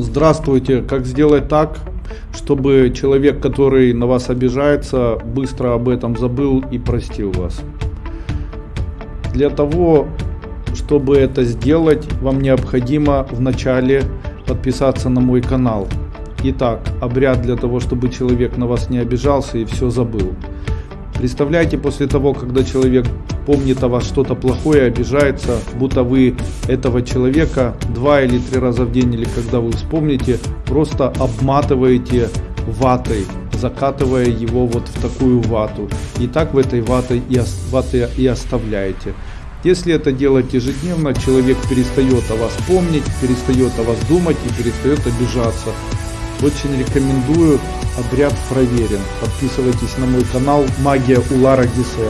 Здравствуйте. Как сделать так, чтобы человек, который на вас обижается, быстро об этом забыл и простил вас? Для того, чтобы это сделать, вам необходимо вначале подписаться на мой канал. Итак, обряд для того, чтобы человек на вас не обижался и все забыл. Представляете, после того, когда человек помнит о вас что-то плохое, обижается, будто вы этого человека два или три раза в день, или когда вы вспомните, просто обматываете ватой, закатывая его вот в такую вату. И так в этой ватой и, ваты и оставляете. Если это делать ежедневно, человек перестает о вас помнить, перестает о вас думать и перестает обижаться. Очень рекомендую, обряд проверен. Подписывайтесь на мой канал Магия Улара Диссе.